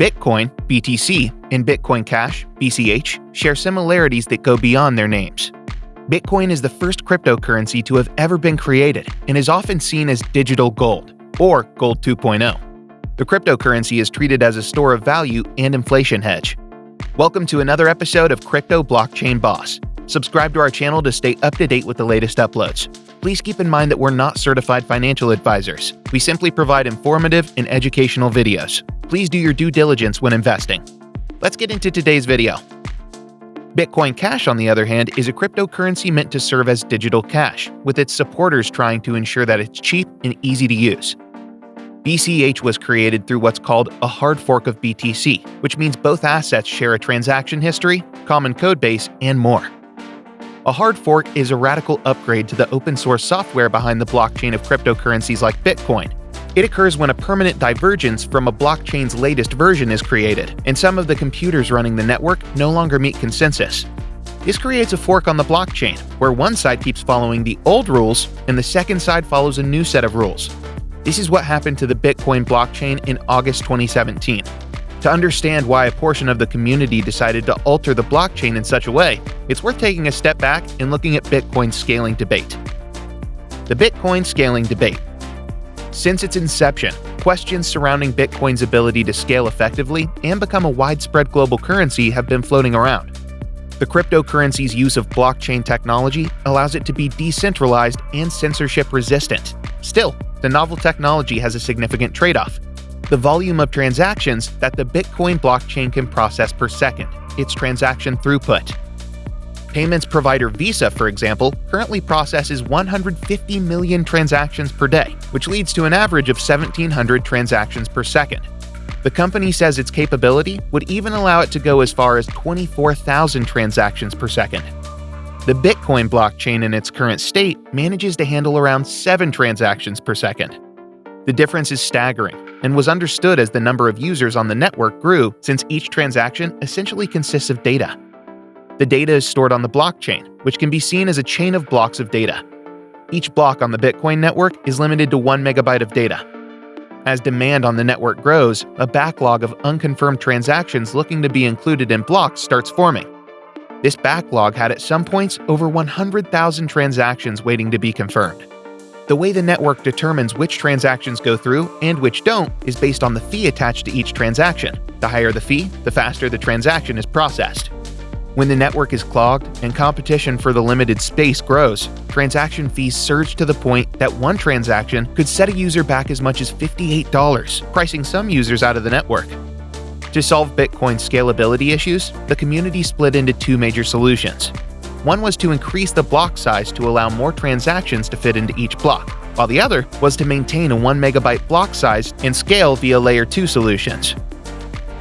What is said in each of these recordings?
Bitcoin, BTC, and Bitcoin Cash, BCH, share similarities that go beyond their names. Bitcoin is the first cryptocurrency to have ever been created and is often seen as digital gold, or Gold 2.0. The cryptocurrency is treated as a store of value and inflation hedge. Welcome to another episode of Crypto Blockchain Boss. Subscribe to our channel to stay up to date with the latest uploads. Please keep in mind that we're not certified financial advisors. We simply provide informative and educational videos. Please do your due diligence when investing. Let's get into today's video. Bitcoin Cash, on the other hand, is a cryptocurrency meant to serve as digital cash, with its supporters trying to ensure that it's cheap and easy to use. BCH was created through what's called a hard fork of BTC, which means both assets share a transaction history, common codebase, and more. A hard fork is a radical upgrade to the open source software behind the blockchain of cryptocurrencies like Bitcoin, it occurs when a permanent divergence from a blockchain's latest version is created, and some of the computers running the network no longer meet consensus. This creates a fork on the blockchain, where one side keeps following the old rules and the second side follows a new set of rules. This is what happened to the Bitcoin blockchain in August 2017. To understand why a portion of the community decided to alter the blockchain in such a way, it's worth taking a step back and looking at Bitcoin's scaling debate. The Bitcoin scaling debate since its inception, questions surrounding Bitcoin's ability to scale effectively and become a widespread global currency have been floating around. The cryptocurrency's use of blockchain technology allows it to be decentralized and censorship resistant. Still, the novel technology has a significant trade off the volume of transactions that the Bitcoin blockchain can process per second, its transaction throughput. Payments provider Visa, for example, currently processes 150 million transactions per day, which leads to an average of 1,700 transactions per second. The company says its capability would even allow it to go as far as 24,000 transactions per second. The Bitcoin blockchain in its current state manages to handle around 7 transactions per second. The difference is staggering and was understood as the number of users on the network grew since each transaction essentially consists of data. The data is stored on the blockchain, which can be seen as a chain of blocks of data. Each block on the Bitcoin network is limited to 1 megabyte of data. As demand on the network grows, a backlog of unconfirmed transactions looking to be included in blocks starts forming. This backlog had at some points over 100,000 transactions waiting to be confirmed. The way the network determines which transactions go through and which don't is based on the fee attached to each transaction. The higher the fee, the faster the transaction is processed. When the network is clogged and competition for the limited space grows, transaction fees surge to the point that one transaction could set a user back as much as $58, pricing some users out of the network. To solve Bitcoin's scalability issues, the community split into two major solutions. One was to increase the block size to allow more transactions to fit into each block, while the other was to maintain a 1 megabyte block size and scale via Layer 2 solutions.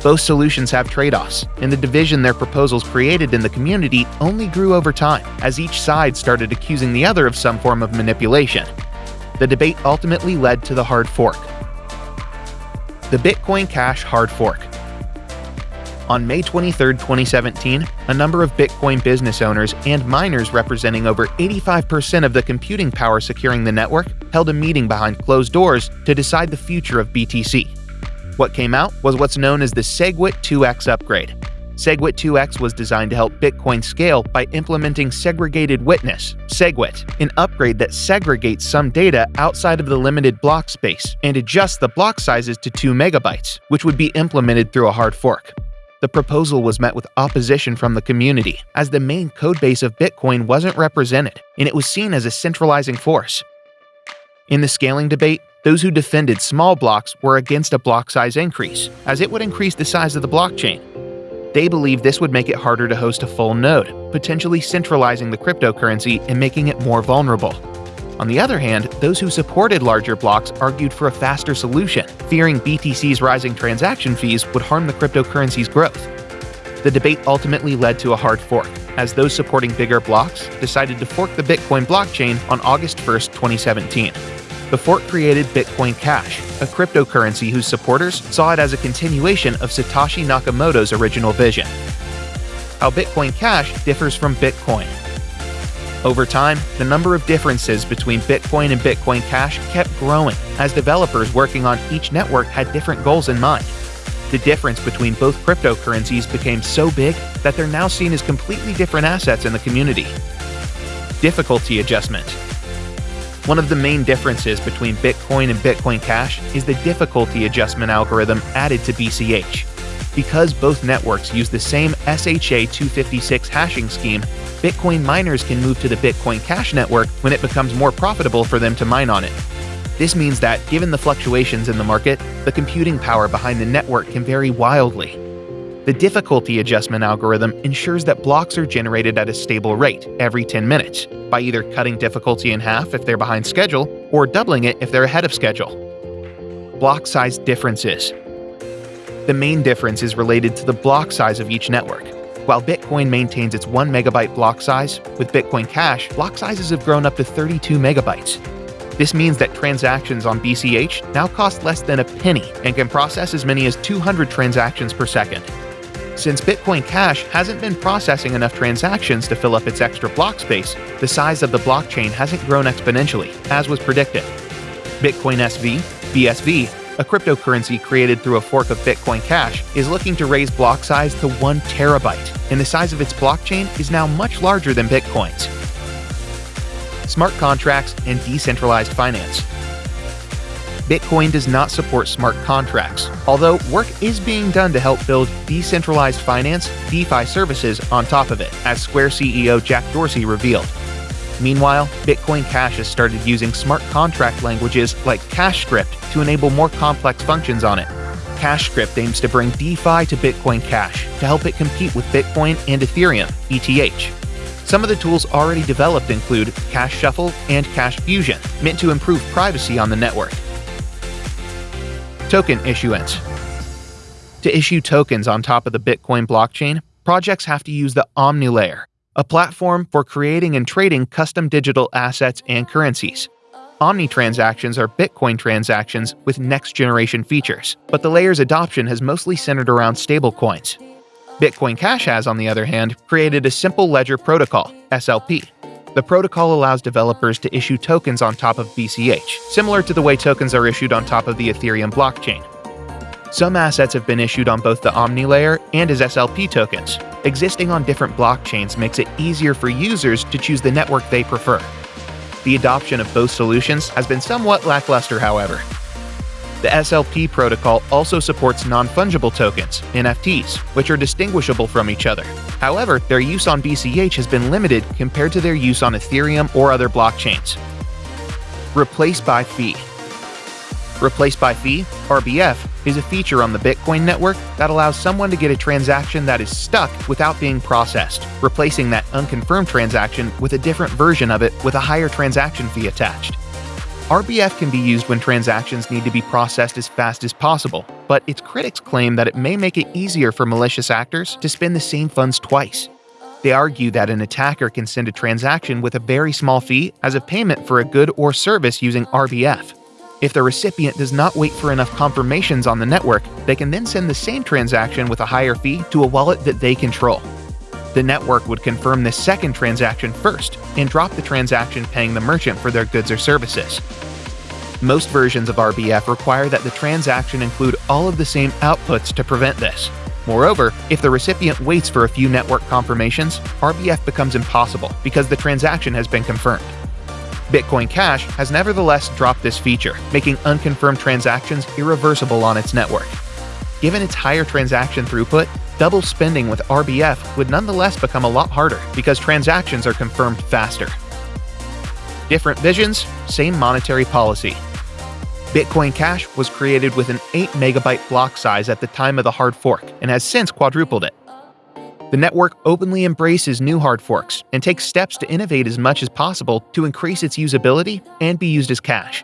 Both solutions have trade offs, and the division their proposals created in the community only grew over time as each side started accusing the other of some form of manipulation. The debate ultimately led to the hard fork. The Bitcoin Cash Hard Fork. On May 23, 2017, a number of Bitcoin business owners and miners representing over 85% of the computing power securing the network held a meeting behind closed doors to decide the future of BTC. What came out was what's known as the SegWit 2x upgrade. SegWit 2x was designed to help Bitcoin scale by implementing segregated witness, SegWit, an upgrade that segregates some data outside of the limited block space and adjusts the block sizes to 2 megabytes, which would be implemented through a hard fork. The proposal was met with opposition from the community, as the main codebase of Bitcoin wasn't represented, and it was seen as a centralizing force. In the scaling debate, those who defended small blocks were against a block size increase, as it would increase the size of the blockchain. They believed this would make it harder to host a full node, potentially centralizing the cryptocurrency and making it more vulnerable. On the other hand, those who supported larger blocks argued for a faster solution, fearing BTC's rising transaction fees would harm the cryptocurrency's growth. The debate ultimately led to a hard fork, as those supporting bigger blocks decided to fork the Bitcoin blockchain on August 1, 2017. The fork created Bitcoin Cash, a cryptocurrency whose supporters saw it as a continuation of Satoshi Nakamoto's original vision. How Bitcoin Cash differs from Bitcoin. Over time, the number of differences between Bitcoin and Bitcoin Cash kept growing as developers working on each network had different goals in mind. The difference between both cryptocurrencies became so big that they're now seen as completely different assets in the community. Difficulty adjustment. One of the main differences between Bitcoin and Bitcoin Cash is the difficulty adjustment algorithm added to BCH. Because both networks use the same SHA-256 hashing scheme, Bitcoin miners can move to the Bitcoin Cash network when it becomes more profitable for them to mine on it. This means that, given the fluctuations in the market, the computing power behind the network can vary wildly. The difficulty adjustment algorithm ensures that blocks are generated at a stable rate every 10 minutes, by either cutting difficulty in half if they're behind schedule or doubling it if they're ahead of schedule. Block size differences. The main difference is related to the block size of each network. While Bitcoin maintains its 1 megabyte block size, with Bitcoin Cash, block sizes have grown up to 32 megabytes. This means that transactions on BCH now cost less than a penny and can process as many as 200 transactions per second. Since Bitcoin Cash hasn't been processing enough transactions to fill up its extra block space, the size of the blockchain hasn't grown exponentially, as was predicted. Bitcoin SV, BSV, a cryptocurrency created through a fork of Bitcoin Cash, is looking to raise block size to 1 terabyte, and the size of its blockchain is now much larger than Bitcoin's. Smart contracts and decentralized finance. Bitcoin does not support smart contracts, although work is being done to help build decentralized finance DeFi services on top of it, as Square CEO Jack Dorsey revealed. Meanwhile, Bitcoin Cash has started using smart contract languages like CashScript to enable more complex functions on it. CashScript aims to bring DeFi to Bitcoin Cash to help it compete with Bitcoin and Ethereum, ETH. Some of the tools already developed include Cash Shuffle and Cash Fusion, meant to improve privacy on the network. Token issuance. To issue tokens on top of the Bitcoin blockchain, projects have to use the OmniLayer, a platform for creating and trading custom digital assets and currencies. Omni transactions are Bitcoin transactions with next generation features, but the layer's adoption has mostly centered around stablecoins. Bitcoin Cash has, on the other hand, created a simple ledger protocol, SLP. The protocol allows developers to issue tokens on top of BCH, similar to the way tokens are issued on top of the Ethereum blockchain. Some assets have been issued on both the Omni layer and as SLP tokens. Existing on different blockchains makes it easier for users to choose the network they prefer. The adoption of both solutions has been somewhat lackluster, however. The SLP protocol also supports non-fungible tokens, NFTs, which are distinguishable from each other. However, their use on BCH has been limited compared to their use on Ethereum or other blockchains. Replace by fee. Replace by fee, RBF, is a feature on the Bitcoin network that allows someone to get a transaction that is stuck without being processed, replacing that unconfirmed transaction with a different version of it with a higher transaction fee attached. RBF can be used when transactions need to be processed as fast as possible, but its critics claim that it may make it easier for malicious actors to spend the same funds twice. They argue that an attacker can send a transaction with a very small fee as a payment for a good or service using RBF. If the recipient does not wait for enough confirmations on the network, they can then send the same transaction with a higher fee to a wallet that they control. The network would confirm the second transaction first and drop the transaction paying the merchant for their goods or services. Most versions of RBF require that the transaction include all of the same outputs to prevent this. Moreover, if the recipient waits for a few network confirmations, RBF becomes impossible because the transaction has been confirmed. Bitcoin Cash has nevertheless dropped this feature, making unconfirmed transactions irreversible on its network. Given its higher transaction throughput, double spending with RBF would nonetheless become a lot harder because transactions are confirmed faster. Different visions, same monetary policy. Bitcoin Cash was created with an 8 megabyte block size at the time of the hard fork and has since quadrupled it. The network openly embraces new hard forks and takes steps to innovate as much as possible to increase its usability and be used as cash.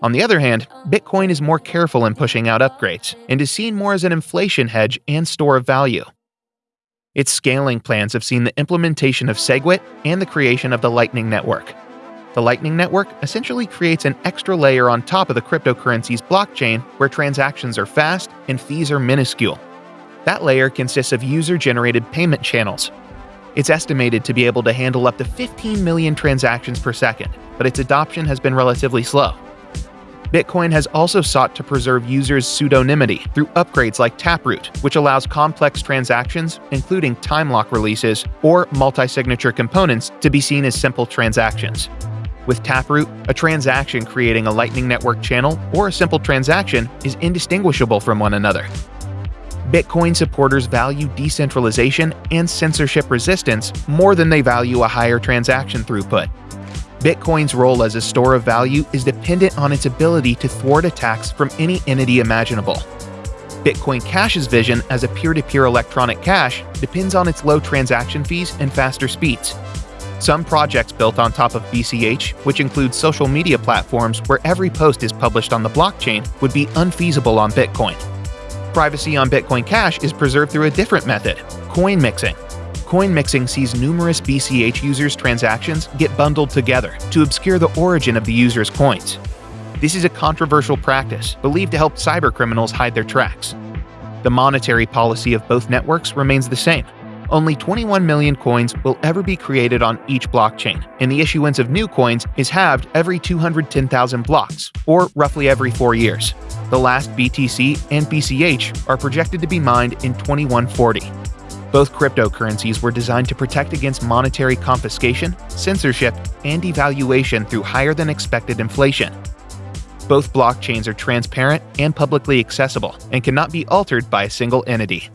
On the other hand, Bitcoin is more careful in pushing out upgrades and is seen more as an inflation hedge and store of value. Its scaling plans have seen the implementation of SegWit and the creation of the Lightning Network. The Lightning Network essentially creates an extra layer on top of the cryptocurrency's blockchain where transactions are fast and fees are minuscule. That layer consists of user-generated payment channels. It's estimated to be able to handle up to 15 million transactions per second, but its adoption has been relatively slow. Bitcoin has also sought to preserve users' pseudonymity through upgrades like Taproot, which allows complex transactions, including time lock releases or multi signature components, to be seen as simple transactions. With Taproot, a transaction creating a Lightning Network channel or a simple transaction is indistinguishable from one another. Bitcoin supporters value decentralization and censorship resistance more than they value a higher transaction throughput. Bitcoin's role as a store of value is dependent on its ability to thwart attacks from any entity imaginable. Bitcoin Cash's vision as a peer to peer electronic cash depends on its low transaction fees and faster speeds. Some projects built on top of BCH, which include social media platforms where every post is published on the blockchain, would be unfeasible on Bitcoin. Privacy on Bitcoin Cash is preserved through a different method coin mixing. Coin mixing sees numerous BCH users' transactions get bundled together to obscure the origin of the user's coins. This is a controversial practice believed to help cybercriminals hide their tracks. The monetary policy of both networks remains the same. Only 21 million coins will ever be created on each blockchain, and the issuance of new coins is halved every 210,000 blocks, or roughly every four years. The last BTC and BCH are projected to be mined in 2140. Both cryptocurrencies were designed to protect against monetary confiscation, censorship, and devaluation through higher than expected inflation. Both blockchains are transparent and publicly accessible and cannot be altered by a single entity.